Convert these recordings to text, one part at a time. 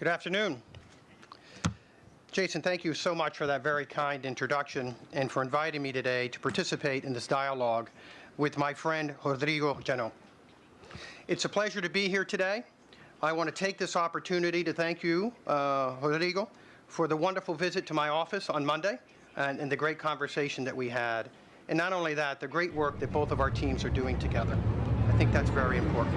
Good afternoon. Jason, thank you so much for that very kind introduction and for inviting me today to participate in this dialogue with my friend Rodrigo Jano. It's a pleasure to be here today. I want to take this opportunity to thank you, uh, Rodrigo, for the wonderful visit to my office on Monday and, and the great conversation that we had. And not only that, the great work that both of our teams are doing together. I think that's very important.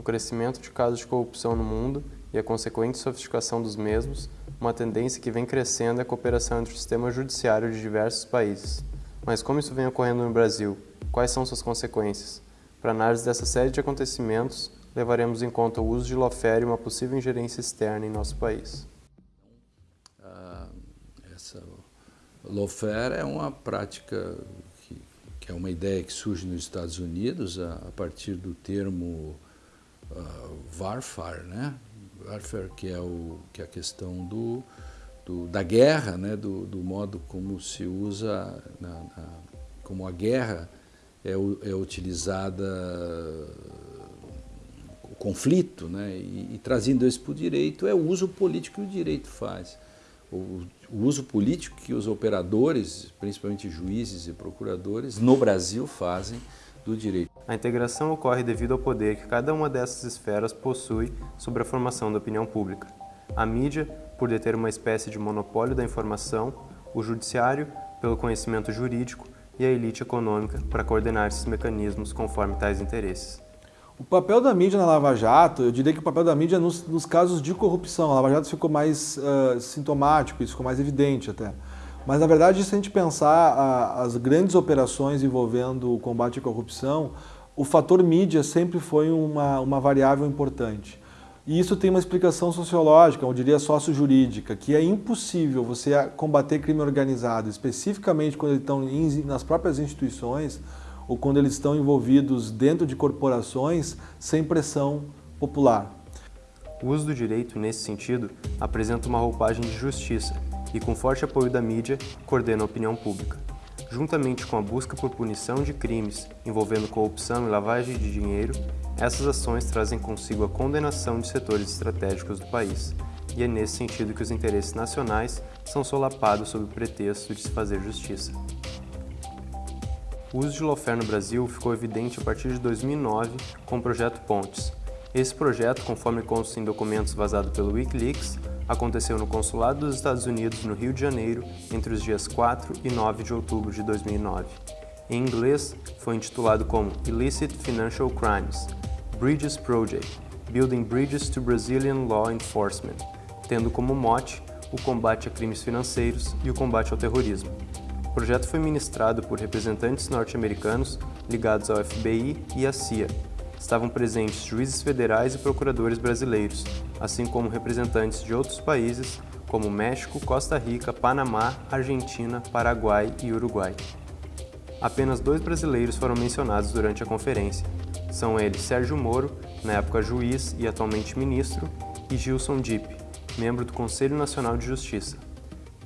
O crescimento de casos de corrupção no mundo e a consequente sofisticação dos mesmos, uma tendência que vem crescendo é a cooperação entre o sistema judiciário de diversos países. Mas como isso vem ocorrendo no Brasil? Quais são suas consequências? Para análise dessa série de acontecimentos, levaremos em conta o uso de lawfare e uma possível ingerência externa em nosso país. Uh, essa lawfare é uma prática que, que, é uma ideia que surge nos Estados Unidos a, a partir do termo uh, warfare, né? Warfare que é, o, que é a questão do, do da guerra, né? Do, do, modo como se usa, na, na, como a guerra é, é utilizada conflito, né? E, e trazendo isso para o direito é o uso político que o direito faz. O, o uso político que os operadores, principalmente juízes e procuradores, no Brasil fazem do direito. A integração ocorre devido ao poder que cada uma dessas esferas possui sobre a formação da opinião pública. A mídia, por deter uma espécie de monopólio da informação, o judiciário, pelo conhecimento jurídico, e a elite econômica, para coordenar esses mecanismos conforme tais interesses. O papel da mídia na Lava Jato, eu diria que o papel da mídia nos, nos casos de corrupção, a Lava Jato ficou mais uh, sintomático, isso ficou mais evidente até. Mas, na verdade, se a gente pensar a, as grandes operações envolvendo o combate à corrupção, o fator mídia sempre foi uma, uma variável importante. E isso tem uma explicação sociológica, eu diria sócio-jurídica, que é impossível você combater crime organizado, especificamente quando eles estão nas próprias instituições ou quando eles estão envolvidos dentro de corporações, sem pressão popular. O uso do direito, nesse sentido, apresenta uma roupagem de justiça, e, com forte apoio da mídia, coordena a opinião pública. Juntamente com a busca por punição de crimes envolvendo corrupção e lavagem de dinheiro, essas ações trazem consigo a condenação de setores estratégicos do país, e é nesse sentido que os interesses nacionais são solapados sob o pretexto de se fazer justiça. O uso de lawfare no Brasil ficou evidente a partir de 2009 com o Projeto Pontes. Esse projeto, conforme consta em documentos vazados pelo Wikileaks, aconteceu no Consulado dos Estados Unidos no Rio de Janeiro entre os dias 4 e 9 de outubro de 2009. Em inglês, foi intitulado como Illicit Financial Crimes – Bridges Project – Building Bridges to Brazilian Law Enforcement, tendo como mote o combate a crimes financeiros e o combate ao terrorismo. O projeto foi ministrado por representantes norte-americanos ligados ao FBI e à CIA, estavam presentes juízes federais e procuradores brasileiros, assim como representantes de outros países como México, Costa Rica, Panamá, Argentina, Paraguai e Uruguai. Apenas dois brasileiros foram mencionados durante a conferência. São eles Sérgio Moro, na época juiz e atualmente ministro, e Gilson Dipp, membro do Conselho Nacional de Justiça.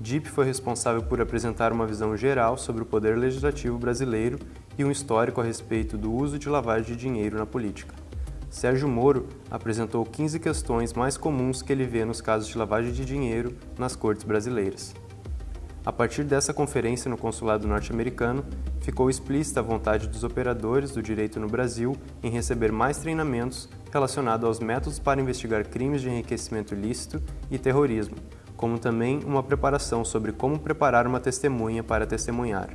Dipp foi responsável por apresentar uma visão geral sobre o poder legislativo brasileiro e um histórico a respeito do uso de lavagem de dinheiro na política. Sérgio Moro apresentou 15 questões mais comuns que ele vê nos casos de lavagem de dinheiro nas cortes brasileiras. A partir dessa conferência no consulado norte-americano, ficou explícita a vontade dos operadores do direito no Brasil em receber mais treinamentos relacionados aos métodos para investigar crimes de enriquecimento ilícito e terrorismo, como também uma preparação sobre como preparar uma testemunha para testemunhar,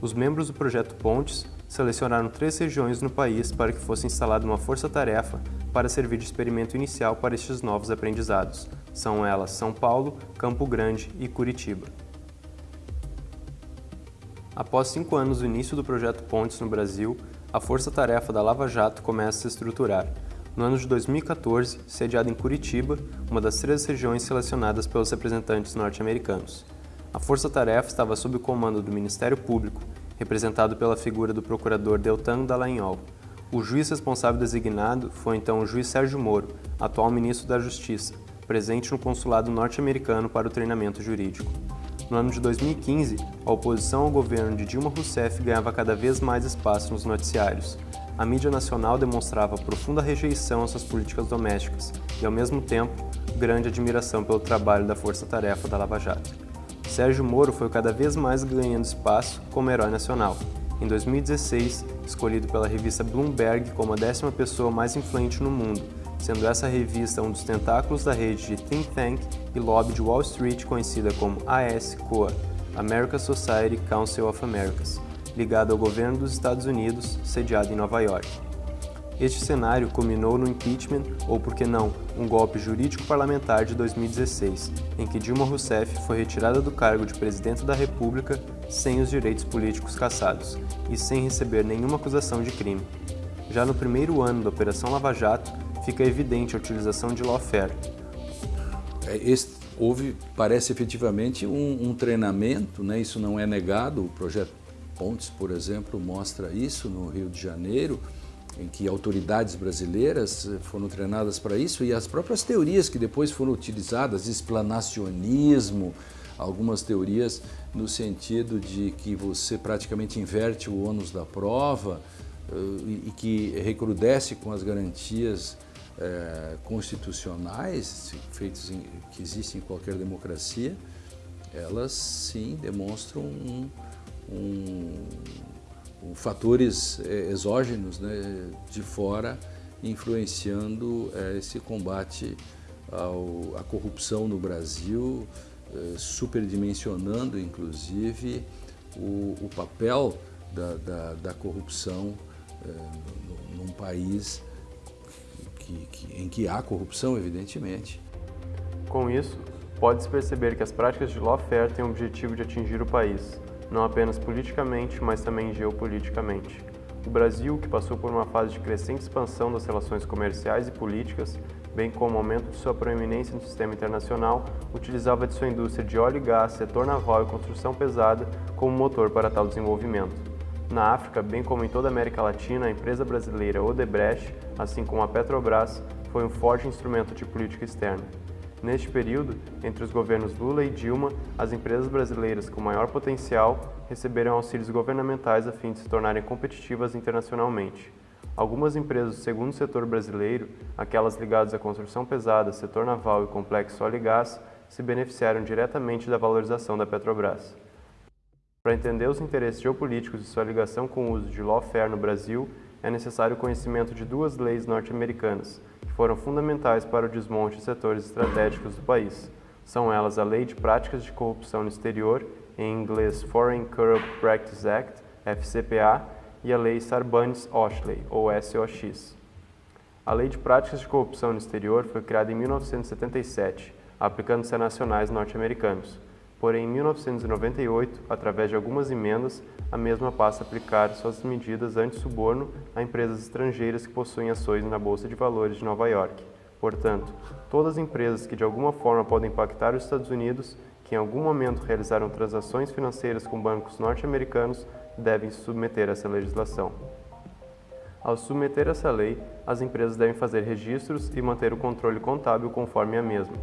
os membros do projeto Pontes selecionaram três regiões no país para que fosse instalada uma força-tarefa para servir de experimento inicial para estes novos aprendizados. São elas São Paulo, Campo Grande e Curitiba. Após cinco anos do início do projeto Pontes no Brasil, a força-tarefa da Lava Jato começa a se estruturar. No ano de 2014, sediada em Curitiba, uma das três regiões selecionadas pelos representantes norte-americanos. A força-tarefa estava sob o comando do Ministério Público, representado pela figura do procurador Deltan Dallagnol. O juiz responsável designado foi então o juiz Sérgio Moro, atual ministro da Justiça, presente no consulado norte-americano para o treinamento jurídico. No ano de 2015, a oposição ao governo de Dilma Rousseff ganhava cada vez mais espaço nos noticiários. A mídia nacional demonstrava profunda rejeição às suas políticas domésticas e, ao mesmo tempo, grande admiração pelo trabalho da força-tarefa da Lava Jato. Sérgio Moro foi cada vez mais ganhando espaço como herói nacional. Em 2016, escolhido pela revista Bloomberg como a décima pessoa mais influente no mundo, sendo essa revista um dos tentáculos da rede de think tank e lobby de Wall Street conhecida como AS-COA, American Society Council of Americas, ligada ao governo dos Estados Unidos, sediado em Nova York. Este cenário culminou no impeachment, ou por que não, um golpe jurídico-parlamentar de 2016, em que Dilma Rousseff foi retirada do cargo de presidente da República sem os direitos políticos cassados e sem receber nenhuma acusação de crime. Já no primeiro ano da Operação Lava Jato, fica evidente a utilização de lawfare. É, esse, houve, parece efetivamente, um, um, treinamento, né? isso não é negado, o projeto Pontes, por exemplo, mostra isso no Rio de Janeiro, em que autoridades brasileiras foram treinadas para isso e as próprias teorias que depois foram utilizadas, explanacionismo, algumas teorias no sentido de que você praticamente inverte o ônus da prova uh, e, e que recrudesce com as garantias é, constitucionais feitos em, que existem em qualquer democracia, elas sim demonstram um, um, um fatores é, exógenos né, de fora influenciando é, esse combate ao, à corrupção no Brasil, é, superdimensionando inclusive o, o papel da, da, da corrupção é, num país que, que, em que há corrupção, evidentemente. Com isso, pode-se perceber que as práticas de lawfare têm o objetivo de atingir o país, não apenas politicamente, mas também geopoliticamente. O Brasil, que passou por uma fase de crescente expansão das relações comerciais e políticas, bem como o aumento de sua proeminência no sistema internacional, utilizava de sua indústria de óleo e gás, setor naval e construção pesada como motor para tal desenvolvimento. Na África, bem como em toda a América Latina, a empresa brasileira Odebrecht, assim como a Petrobras, foi um forte instrumento de política externa. Neste período, entre os governos Lula e Dilma, as empresas brasileiras com maior potencial receberam auxílios governamentais a fim de se tornarem competitivas internacionalmente. Algumas empresas do segundo setor brasileiro, aquelas ligadas à construção pesada, setor naval e complexo óleo e gás, se beneficiaram diretamente da valorização da Petrobras. Para entender os interesses geopolíticos e sua ligação com o uso de lawfare no Brasil, é necessário o conhecimento de duas leis norte-americanas, que foram fundamentais para o desmonte de setores estratégicos do país. São elas a Lei de Práticas de Corrupção no Exterior, em inglês Foreign Corrupt Practice Act, FCPA, e a Lei Sarbanes-Oxley, ou SOX. A Lei de Práticas de Corrupção no Exterior foi criada em 1977, aplicando-se a nacionais norte-americanos. Porém, em 1998, através de algumas emendas, a mesma passa a aplicar suas medidas anti-suborno a empresas estrangeiras que possuem ações na Bolsa de Valores de Nova York. Portanto, todas as empresas que de alguma forma podem impactar os Estados Unidos, que em algum momento realizaram transações financeiras com bancos norte-americanos, devem se submeter a essa legislação. Ao submeter essa lei, as empresas devem fazer registros e manter o controle contábil conforme a mesma.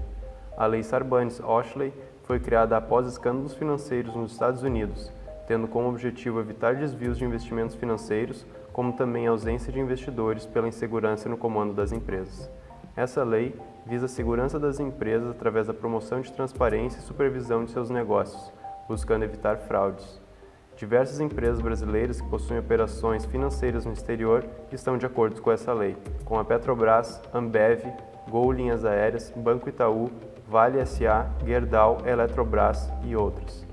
A Lei Sarbanes-Oxley foi criada após escândalos financeiros nos Estados Unidos, tendo como objetivo evitar desvios de investimentos financeiros, como também a ausência de investidores pela insegurança no comando das empresas. Essa lei visa a segurança das empresas através da promoção de transparência e supervisão de seus negócios, buscando evitar fraudes. Diversas empresas brasileiras que possuem operações financeiras no exterior estão de acordo com essa lei, como a Petrobras, Ambev, Gol Linhas Aéreas, Banco Itaú, Vale SA, Gerdau, Eletrobras e outros.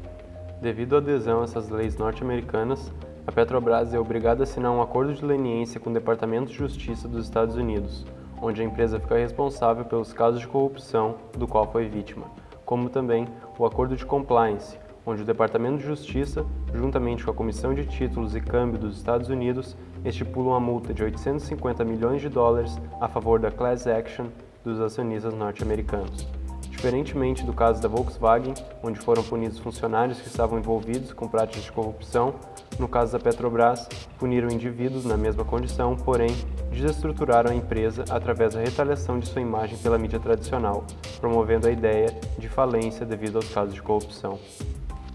Devido à adesão a essas leis norte-americanas, a Petrobras é obrigada a assinar um acordo de leniência com o Departamento de Justiça dos Estados Unidos, onde a empresa fica responsável pelos casos de corrupção do qual foi vítima, como também o acordo de compliance, onde o Departamento de Justiça, juntamente com a Comissão de Títulos e Câmbio dos Estados Unidos, estipula uma multa de 850 milhões de dólares a favor da class action dos acionistas norte-americanos Diferentemente do caso da Volkswagen, onde foram punidos funcionários que estavam envolvidos com práticas de corrupção, no caso da Petrobras, puniram indivíduos na mesma condição, porém, desestruturaram a empresa através da retaliação de sua imagem pela mídia tradicional, promovendo a ideia de falência devido aos casos de corrupção.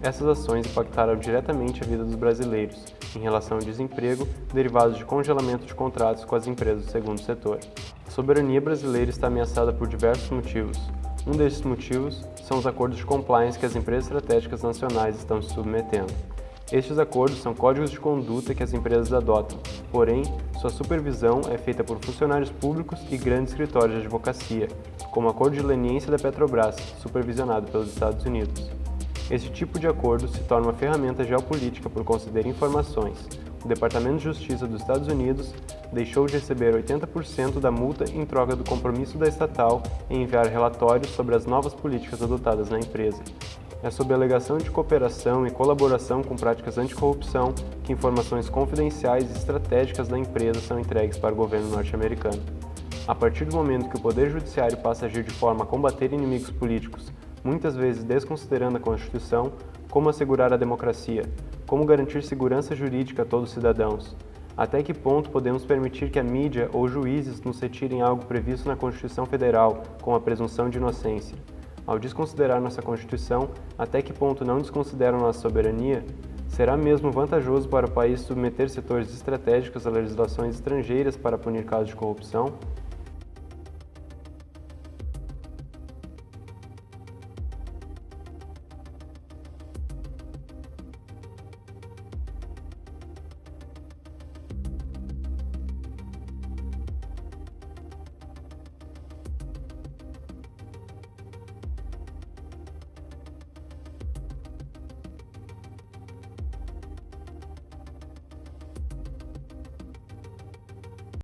Essas ações impactaram diretamente a vida dos brasileiros em relação ao desemprego derivados de congelamento de contratos com as empresas do segundo setor. A soberania brasileira está ameaçada por diversos motivos. Um desses motivos são os acordos de compliance que as empresas estratégicas nacionais estão se submetendo. Estes acordos são códigos de conduta que as empresas adotam, porém, sua supervisão é feita por funcionários públicos e grandes escritórios de advocacia, como o Acordo de Leniência da Petrobras, supervisionado pelos Estados Unidos. Esse tipo de acordo se torna uma ferramenta geopolítica por conceder informações. O Departamento de Justiça dos Estados Unidos deixou de receber 80% da multa em troca do compromisso da estatal em enviar relatórios sobre as novas políticas adotadas na empresa. É sob a alegação de cooperação e colaboração com práticas anticorrupção que informações confidenciais e estratégicas da empresa são entregues para o governo norte-americano. A partir do momento que o Poder Judiciário passa a agir de forma a combater inimigos políticos, muitas vezes desconsiderando a Constituição, como assegurar a democracia, como garantir segurança jurídica a todos os cidadãos, até que ponto podemos permitir que a mídia ou juízes nos retirem algo previsto na Constituição Federal, com a presunção de inocência? Ao desconsiderar nossa Constituição, até que ponto não desconsideram nossa soberania? Será mesmo vantajoso para o país submeter setores estratégicos a legislações estrangeiras para punir casos de corrupção?